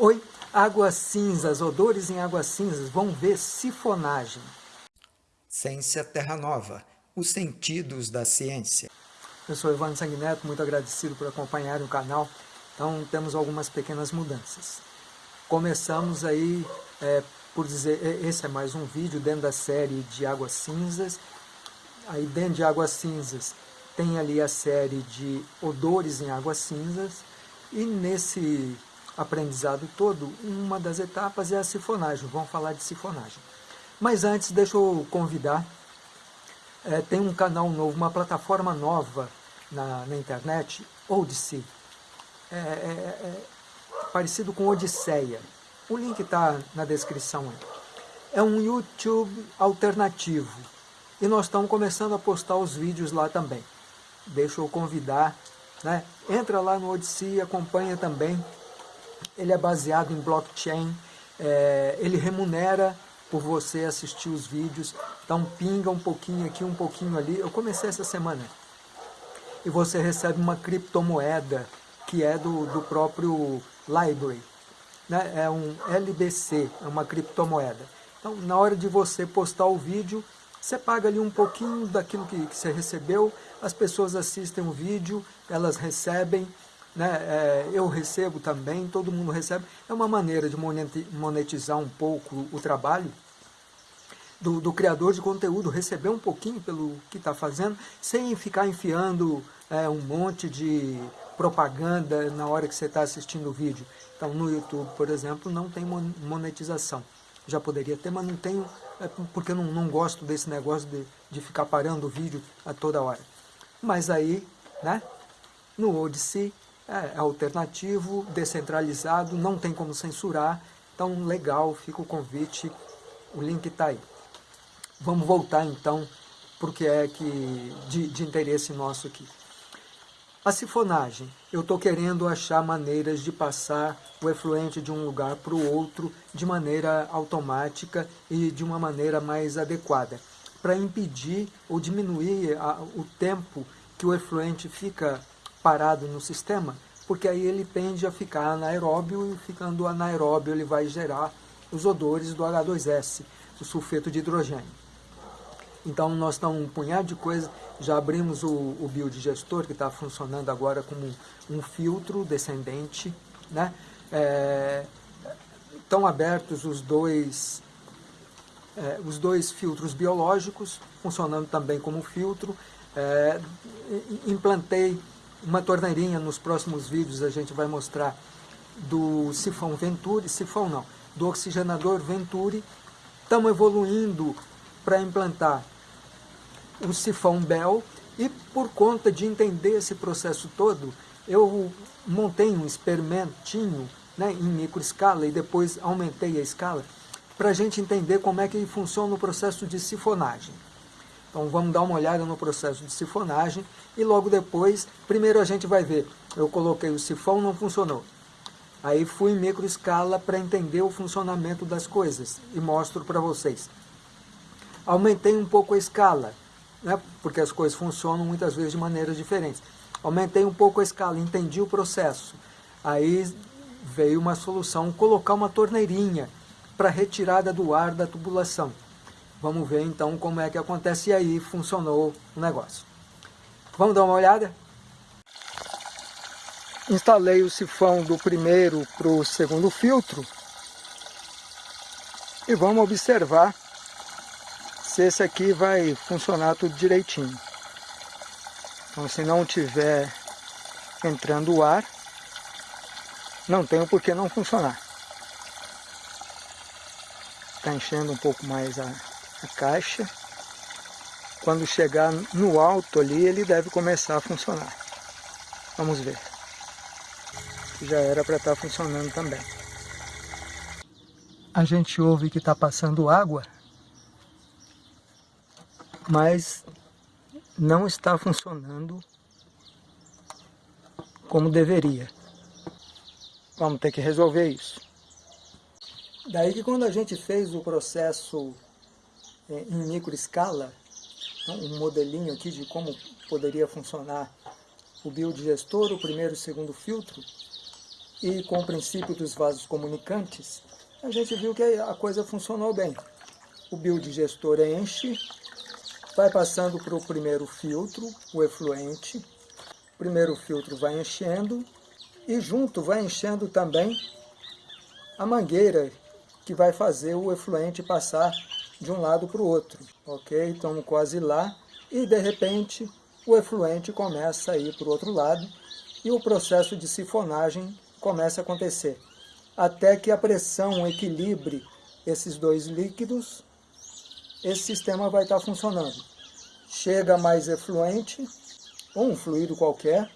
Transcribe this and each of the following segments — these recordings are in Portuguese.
Oi, águas cinzas, odores em águas cinzas, vão ver sifonagem. Ciência Terra Nova, os sentidos da ciência. Eu sou Evandro Sanguineto, muito agradecido por acompanhar o canal. Então temos algumas pequenas mudanças. Começamos aí é, por dizer, esse é mais um vídeo dentro da série de Águas Cinzas. Aí dentro de Águas Cinzas tem ali a série de Odores em Águas Cinzas. E nesse aprendizado todo, uma das etapas é a sifonagem. Vamos falar de sifonagem. Mas antes, deixa eu convidar. É, tem um canal novo, uma plataforma nova na, na internet, Odyssey. É, é, é parecido com Odisseia. O link está na descrição. É um YouTube alternativo. E nós estamos começando a postar os vídeos lá também. Deixa eu convidar. Né? Entra lá no Odyssey, acompanha também. Ele é baseado em blockchain. É, ele remunera por você assistir os vídeos. Então pinga um pouquinho aqui, um pouquinho ali. Eu comecei essa semana. E você recebe uma criptomoeda que é do, do próprio Library. Né? É um LBC, é uma criptomoeda. Então, na hora de você postar o vídeo, você paga ali um pouquinho daquilo que, que você recebeu, as pessoas assistem o vídeo, elas recebem, né? É, eu recebo também, todo mundo recebe. É uma maneira de monetizar um pouco o trabalho do, do criador de conteúdo, receber um pouquinho pelo que está fazendo, sem ficar enfiando é, um monte de propaganda na hora que você está assistindo o vídeo. Então no YouTube, por exemplo, não tem monetização. Já poderia ter, mas não tenho, é porque eu não, não gosto desse negócio de, de ficar parando o vídeo a toda hora. Mas aí, né, no Odyssey é, é alternativo, descentralizado, não tem como censurar, então legal, fica o convite, o link está aí. Vamos voltar então para o que é que, de, de interesse nosso aqui. A sifonagem. Eu estou querendo achar maneiras de passar o efluente de um lugar para o outro de maneira automática e de uma maneira mais adequada, para impedir ou diminuir a, o tempo que o efluente fica parado no sistema, porque aí ele tende a ficar anaeróbio e ficando anaeróbio ele vai gerar os odores do H2S, o sulfeto de hidrogênio. Então nós estamos um punhado de coisas, já abrimos o, o biodigestor que está funcionando agora como um filtro descendente, né? É, estão abertos os dois, é, os dois filtros biológicos, funcionando também como filtro. É, implantei uma torneirinha, nos próximos vídeos a gente vai mostrar do sifão Venturi, sifão não, do oxigenador Venturi. Estamos evoluindo para implantar o sifão Bell e por conta de entender esse processo todo, eu montei um experimentinho né, em microescala e depois aumentei a escala para a gente entender como é que funciona o processo de sifonagem. Então vamos dar uma olhada no processo de sifonagem e logo depois, primeiro a gente vai ver, eu coloquei o sifão, não funcionou. Aí fui em microescala para entender o funcionamento das coisas e mostro para vocês. Aumentei um pouco a escala, né, porque as coisas funcionam muitas vezes de maneiras diferentes. Aumentei um pouco a escala, entendi o processo. Aí veio uma solução, colocar uma torneirinha para retirada do ar da tubulação. Vamos ver então como é que acontece e aí funcionou o negócio. Vamos dar uma olhada? Instalei o sifão do primeiro para o segundo filtro e vamos observar se esse aqui vai funcionar tudo direitinho. Então se não tiver entrando o ar, não tem o porquê não funcionar. Está enchendo um pouco mais a, a caixa. Quando chegar no alto ali, ele deve começar a funcionar. Vamos ver. Já era para estar tá funcionando também. A gente ouve que está passando água mas não está funcionando como deveria. Vamos ter que resolver isso. Daí que quando a gente fez o processo em microescala, um modelinho aqui de como poderia funcionar o biodigestor, o primeiro e o segundo filtro, e com o princípio dos vasos comunicantes, a gente viu que a coisa funcionou bem. O biodigestor enche, vai passando para o primeiro filtro, o efluente, o primeiro filtro vai enchendo e junto vai enchendo também a mangueira que vai fazer o efluente passar de um lado para o outro, ok? Estamos quase lá e de repente o efluente começa a ir para o outro lado e o processo de sifonagem começa a acontecer, até que a pressão equilibre esses dois líquidos, esse sistema vai estar funcionando. Chega mais efluente, ou um fluido qualquer,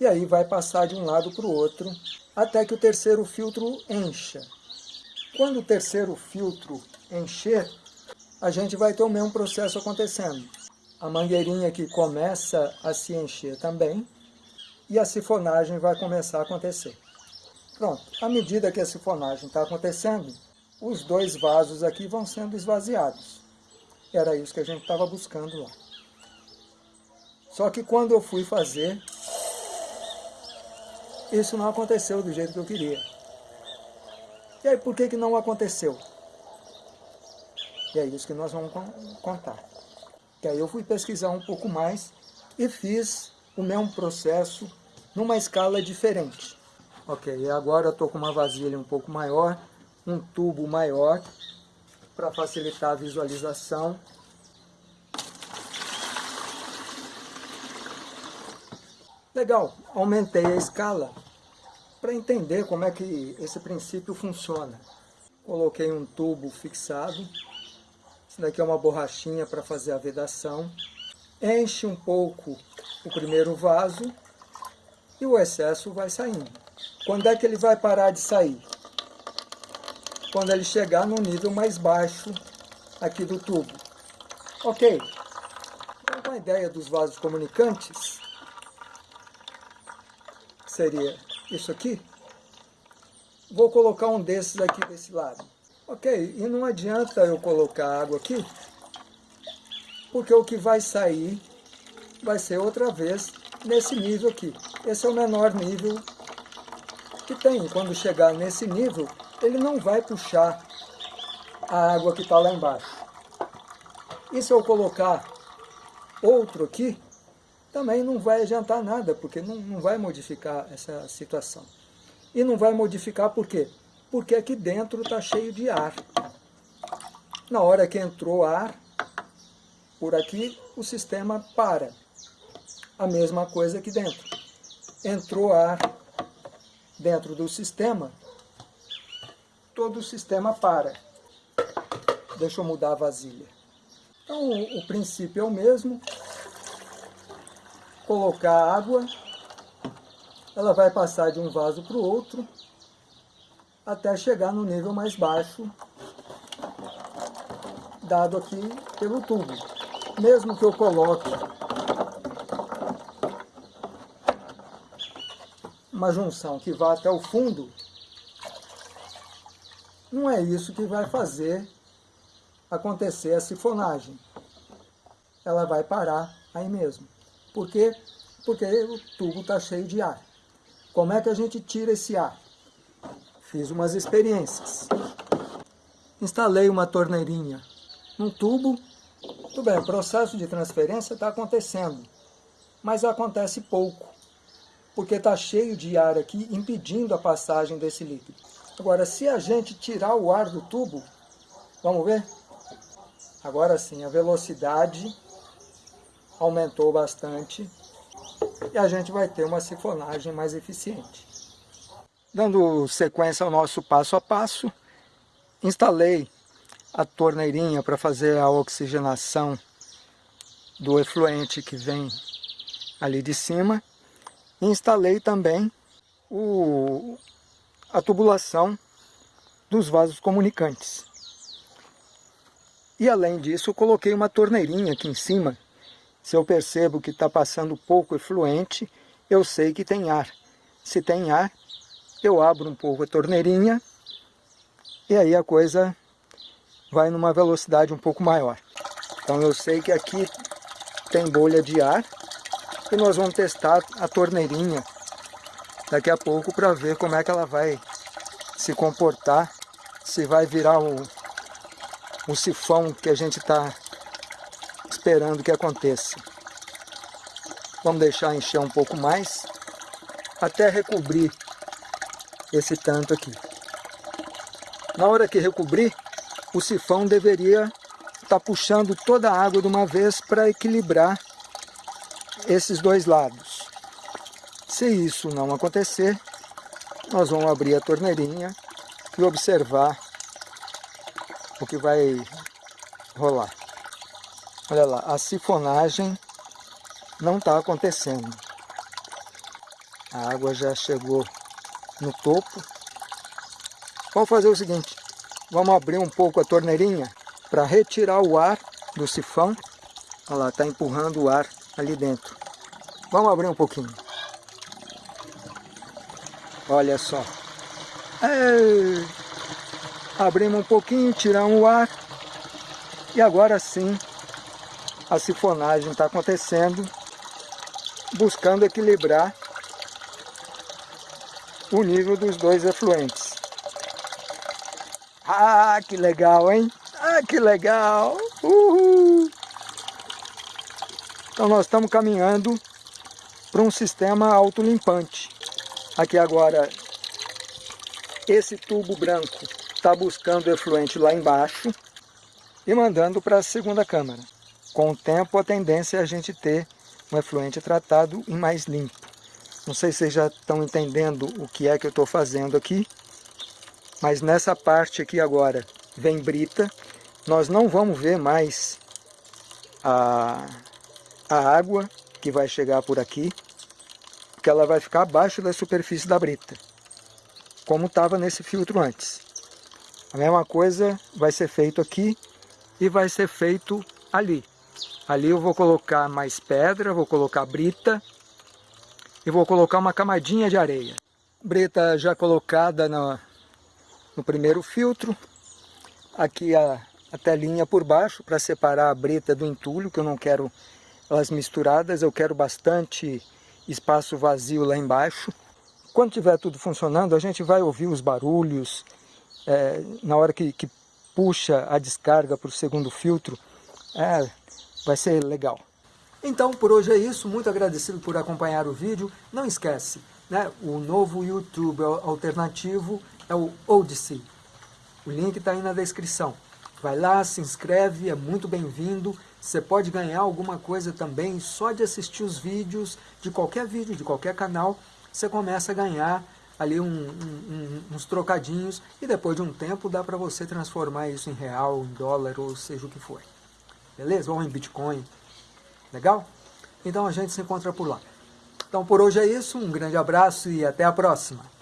e aí vai passar de um lado para o outro, até que o terceiro filtro encha. Quando o terceiro filtro encher, a gente vai ter o mesmo processo acontecendo. A mangueirinha que começa a se encher também, e a sifonagem vai começar a acontecer. Pronto, à medida que a sifonagem está acontecendo, os dois vasos aqui vão sendo esvaziados. Era isso que a gente estava buscando lá. Só que quando eu fui fazer, isso não aconteceu do jeito que eu queria. E aí, por que, que não aconteceu? E é isso que nós vamos contar. Que aí eu fui pesquisar um pouco mais e fiz o mesmo processo numa escala diferente. Ok, agora eu estou com uma vasilha um pouco maior, um tubo maior, para facilitar a visualização. Legal, aumentei a escala para entender como é que esse princípio funciona. Coloquei um tubo fixado, isso daqui é uma borrachinha para fazer a vedação. Enche um pouco o primeiro vaso e o excesso vai saindo. Quando é que ele vai parar de sair? Quando ele chegar no nível mais baixo aqui do tubo. Ok. Então, a ideia dos vasos comunicantes seria isso aqui. Vou colocar um desses aqui desse lado. Ok, e não adianta eu colocar água aqui, porque o que vai sair vai ser outra vez nesse nível aqui. Esse é o menor nível que tem. Quando chegar nesse nível, ele não vai puxar a água que está lá embaixo. E se eu colocar outro aqui, também não vai adiantar nada, porque não, não vai modificar essa situação. E não vai modificar por quê? Porque aqui dentro está cheio de ar. Na hora que entrou ar, por aqui o sistema para. A mesma coisa aqui dentro entrou ar dentro do sistema, todo o sistema para. Deixa eu mudar a vasilha. Então, o, princípio é o mesmo. Colocar água, ela vai passar de um vaso para o outro, até chegar no nível mais baixo, dado aqui pelo tubo. Mesmo que eu coloque uma junção que vá até o fundo, não é isso que vai fazer acontecer a sifonagem. Ela vai parar aí mesmo. Por quê? Porque o tubo está cheio de ar. Como é que a gente tira esse ar? Fiz umas experiências. Instalei uma torneirinha num tubo. Tudo bem, o processo de transferência está acontecendo, mas acontece pouco porque está cheio de ar aqui, impedindo a passagem desse líquido. Agora, se a gente tirar o ar do tubo, vamos ver? Agora sim, a velocidade aumentou bastante e a gente vai ter uma sifonagem mais eficiente. Dando sequência ao nosso passo a passo, instalei a torneirinha para fazer a oxigenação do efluente que vem ali de cima instalei também o, a tubulação dos vasos comunicantes. E além disso, coloquei uma torneirinha aqui em cima. Se eu percebo que está passando pouco efluente, eu sei que tem ar. Se tem ar, eu abro um pouco a torneirinha e aí a coisa vai numa velocidade um pouco maior. Então eu sei que aqui tem bolha de ar e nós vamos testar a torneirinha daqui a pouco para ver como é que ela vai se comportar, se vai virar o, o sifão que a gente está esperando que aconteça. Vamos deixar encher um pouco mais, até recobrir esse tanto aqui. Na hora que recobrir, o sifão deveria estar tá puxando toda a água de uma vez para equilibrar esses dois lados. Se isso não acontecer, nós vamos abrir a torneirinha e observar o que vai rolar. Olha lá, a sifonagem não está acontecendo. A água já chegou no topo. Vamos fazer o seguinte, vamos abrir um pouco a torneirinha para retirar o ar do sifão. Olha lá, está empurrando o ar ali dentro. Vamos abrir um pouquinho. Olha só. Ei! Abrimos um pouquinho, tiramos o ar. E agora sim, a sifonagem está acontecendo, buscando equilibrar o nível dos dois efluentes. Ah, que legal, hein? Ah, que legal! Uhul! Então nós estamos caminhando para um sistema autolimpante. Aqui agora, esse tubo branco está buscando efluente lá embaixo e mandando para a segunda câmara. Com o tempo, a tendência é a gente ter um efluente tratado e mais limpo. Não sei se vocês já estão entendendo o que é que eu estou fazendo aqui, mas nessa parte aqui agora vem brita. Nós não vamos ver mais a, a água que vai chegar por aqui, porque ela vai ficar abaixo da superfície da brita, como estava nesse filtro antes. A mesma coisa vai ser feito aqui e vai ser feito ali. Ali eu vou colocar mais pedra, vou colocar brita e vou colocar uma camadinha de areia. Brita já colocada no, no primeiro filtro. Aqui a, a telinha por baixo para separar a brita do entulho, que eu não quero elas misturadas, eu quero bastante espaço vazio lá embaixo. Quando tiver tudo funcionando, a gente vai ouvir os barulhos, é, na hora que, que puxa a descarga para o segundo filtro, é, vai ser legal. Então, por hoje é isso. Muito agradecido por acompanhar o vídeo. Não esquece, né, o novo YouTube alternativo é o Odyssey. O link está aí na descrição. Vai lá, se inscreve, é muito bem-vindo. Você pode ganhar alguma coisa também só de assistir os vídeos, de qualquer vídeo, de qualquer canal. Você começa a ganhar ali um, um, uns trocadinhos e depois de um tempo dá para você transformar isso em real, em dólar ou seja o que for. Beleza? Ou em Bitcoin. Legal? Então a gente se encontra por lá. Então por hoje é isso, um grande abraço e até a próxima.